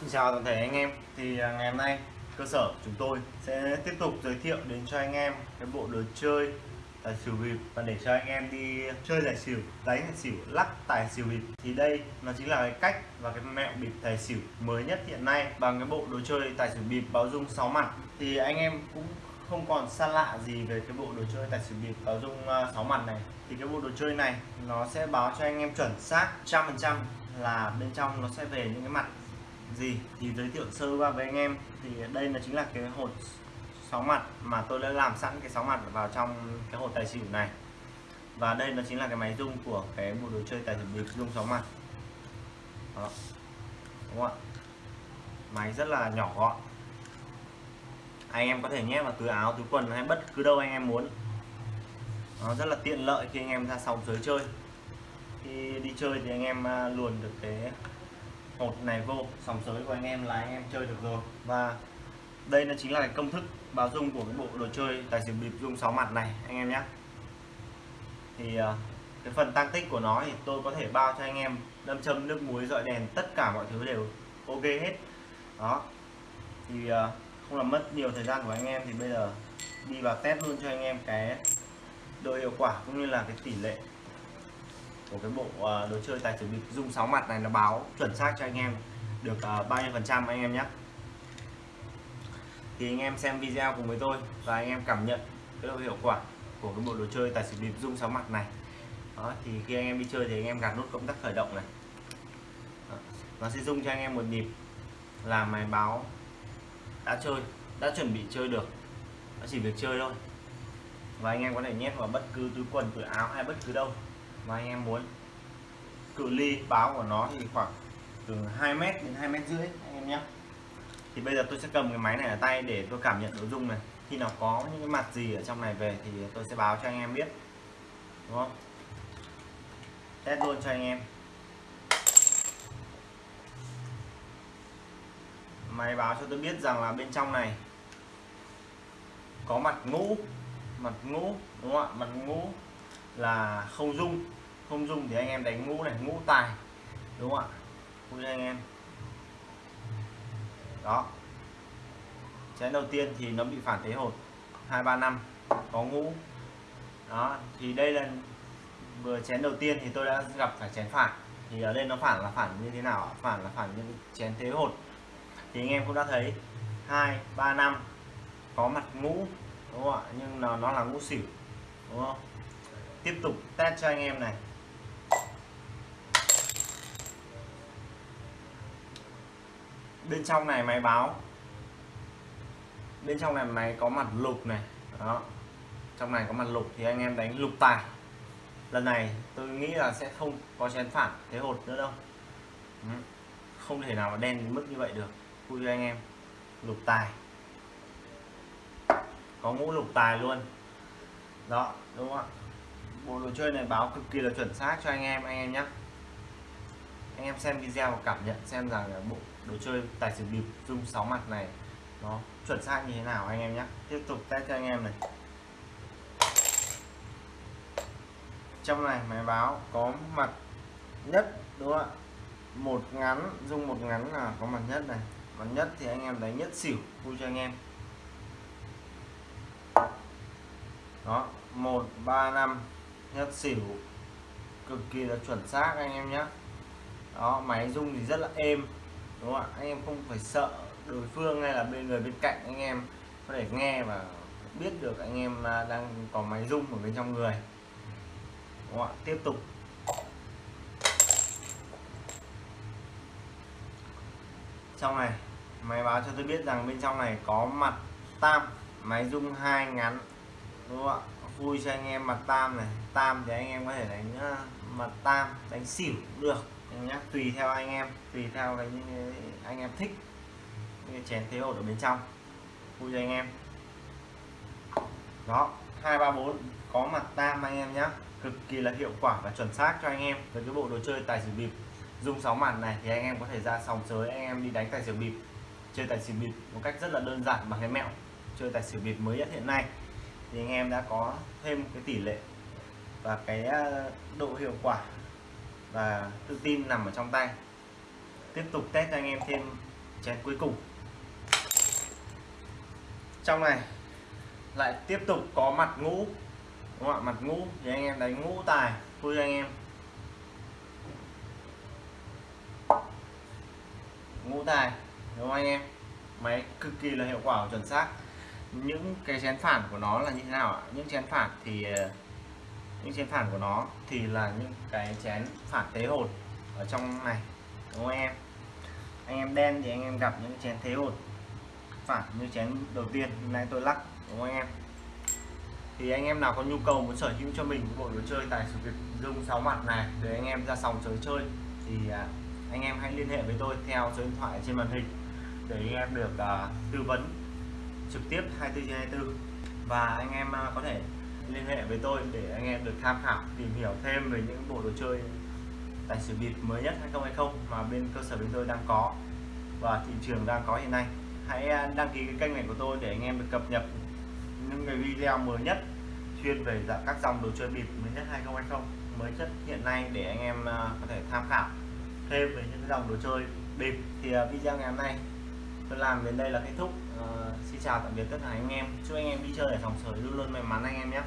Xin chào toàn thể anh em. Thì à, ngày hôm nay, cơ sở chúng tôi sẽ tiếp tục giới thiệu đến cho anh em cái bộ đồ chơi tài xỉu bịp. Và để cho anh em đi chơi tài xỉu, đánh tài xỉu, lắc tài xỉu bịp, thì đây nó chính là cái cách và cái mẹo bịp tài xỉu mới nhất hiện nay bằng cái bộ đồ chơi tài xỉu bịp báo dung 6 mặt. Thì anh em cũng không còn xa lạ gì về cái bộ đồ chơi tài xỉu bịp báo dung à, 6 mặt này. Thì cái bộ đồ chơi này nó sẽ báo cho anh em chuẩn xác trăm phần trăm là bên trong nó sẽ về những cái mặt gì? Thì giới thiệu sơ qua với anh em. Thì đây là chính là cái hột sáu mặt mà tôi đã làm sẵn cái sáu mặt vào trong cái hột tài xỉu này. Và đây nó chính là cái máy rung của cái bộ đồ chơi tài xỉu bịp rung sáu mặt. Đó. Đúng không ạ? Máy rất là nhỏ gọn. Anh em có thể nhét vào túi áo, túi quần hay bất cứ đâu anh em muốn. Nó rất là tiện lợi khi anh em ra sòng sới chơi. Khi đi chơi thì anh em à, luồn được cái hột này vô, sòng sới của anh em là anh em chơi được rồi. Và đây là chính là cái công thức báo dung của cái bộ đồ chơi tài xỉu bịp dung 6 mặt này, anh em nhé. Thì à, cái phần tăng tích của nó thì tôi có thể bao cho anh em đâm châm, nước muối dọi đèn, tất cả mọi thứ đều ok hết. Đó. Thì à, không làm mất nhiều thời gian của anh em thì bây giờ đi vào test luôn cho anh em cái độ hiệu quả cũng như là cái tỷ lệ của cái bộ ờ, đồ chơi tài xỉu bịp dung 6 mặt này nó báo chuẩn xác cho anh em được à, bao nhiêu phần trăm anh em nhé. Thì anh em xem video cùng với tôi và anh em cảm nhận cái độ hiệu quả của cái bộ đồ chơi tài xỉu bịp dung 6 mặt này. Đó thì khi anh em đi chơi thì anh em gạt nút công tắc khởi động này. Đó. nó sẽ dung cho anh em một nhịp là máy báo đã chơi đã chuẩn bị chơi được. Nó chỉ việc chơi thôi. Và anh em có thể nhét vào bất cứ túi quần túi áo hay bất cứ đâu mà anh em muốn cự ly báo của nó thì khoảng từ 2 mét đến 2 mét rưỡi, anh em nhé. Thì bây giờ tôi sẽ cầm cái máy này ở tay để tôi cảm nhận nội dung này. Khi nào có những cái mặt gì ở trong này về thì tôi sẽ báo cho anh em biết. Đúng không? Test luôn cho anh em. Máy báo cho tôi biết rằng là bên trong này có mặt ngũ mặt ngũ, đúng không ạ? Mặt ngũ là không dung không dùng thì anh em đánh ngũ này, ngũ tài, đúng không ạ? Vui anh em. Đó. Chén đầu tiên thì nó bị phản thế hột. Hai, ba, năm. Có ngũ. Đó, thì đây là vừa chén đầu tiên thì tôi đã gặp phải chén phản. Thì ở đây nó phản là phản như thế nào phản là phản như chén thế hột. Thì anh em cũng đã thấy. Hai, ba, năm. Có mặt ngũ, đúng không ạ? Nhưng nó nó là ngũ xỉu đúng không? Tiếp tục test cho anh em này. Bên trong này máy báo. Bên trong này máy có mặt lục này. Đó. Trong này có mặt lục thì anh em đánh lục tài. Lần này tôi nghĩ là sẽ không có chén phản thế hột nữa đâu. Không thể nào mà đen đến mức như vậy được. Vui cho anh em. Lục tài. Có ngũ lục tài luôn. Đó, đúng không ạ? Bộ đồ chơi này báo cực kỳ là chuẩn xác cho anh em anh em nhé anh em xem video và cảm nhận xem rằng bộ đồ chơi, tài xỉu bịp, dung 6 mặt này. Nó chuẩn xác như thế nào anh em nhé tiếp tục test cho anh em này. Trong này máy báo có mặt nhất, đúng không ạ? Một ngắn, dung một ngắn là có mặt nhất này. Mặt nhất thì anh em đánh nhất xỉu, vui cho anh em. Đó, một, ba, năm, nhất xỉu. Cực kỳ là chuẩn xác anh em nhé đó, máy rung thì rất là êm đúng không ạ? Anh em không phải sợ đối phương hay là bên người bên cạnh anh em có thể nghe và biết được anh em à, đang có máy rung ở bên trong người. Đúng không ạ? Tiếp tục. Trong này, máy báo cho tôi biết rằng bên trong này có mặt tam, máy rung hai ngắn. Đúng không ạ? Vui cho anh em mặt tam này. Tam thì anh em có thể đánh à, mặt tam, đánh xỉu cũng được nhá tùy theo anh em, tùy theo cái anh em thích. Cái chén thế hột ở bên trong. Vui cho anh em. Đó, hai ba bốn, có mặt tam anh em nhé cực kỳ là hiệu quả và chuẩn xác cho anh em với cái bộ đồ chơi tài xỉu bịp. Dùng sáu mặt này thì anh em có thể ra sòng sới, anh em đi đánh tài xỉu bịp. Chơi tài xỉu bịp một cách rất là đơn giản bằng cái mẹo chơi tài xỉu bịp mới nhất hiện nay. Thì anh em đã có thêm cái tỷ lệ và cái ờ, độ hiệu quả và tự tin nằm ở trong tay. Tiếp tục test cho anh em thêm chén cuối cùng. Trong này, lại tiếp tục có mặt ngũ. Đúng không ạ? Mặt ngũ, thì anh em đánh ngũ tài vui cho anh em. Ngũ tài, đúng không anh em? Máy cực kỳ là hiệu quả và chuẩn xác. Những cái chén phản của nó là như thế nào ạ? Những chén phản thì ờ, những chén phản của nó thì là những cái chén phản thế hột ở trong này đúng không anh em? Anh em đen thì anh em gặp những chén thế hột phản như chén đầu tiên hôm nay tôi lắc đúng không anh em? Thì anh em nào có nhu cầu muốn sở hữu cho mình bộ đồ chơi tài xỉu Việt dung sáu mặt này để anh em ra sòng chơi chơi thì à, anh em hãy liên hệ với tôi theo số điện thoại trên màn hình để anh em được uh, tư vấn trực tiếp 24 trên 24 và anh em uh, có thể liên hệ với tôi để anh em được tham khảo tìm hiểu thêm về những bộ đồ chơi tài xỉu bịp mới nhất 2020 mà bên cơ sở bên tôi đang có và thị trường đang có hiện nay. Hãy à, đăng ký cái kênh này của tôi để anh em được cập nhật những cái video mới nhất chuyên về dạng các dòng đồ chơi bịp mới nhất 2020 mới nhất hiện nay để anh em à, có thể tham khảo thêm về những dòng đồ chơi bịp thì à, video ngày hôm nay tôi làm đến đây là kết thúc. Uh, xin chào tạm biệt tất cả anh em. Chúc anh em đi chơi ở sòng sới luôn luôn may mắn anh em nhé.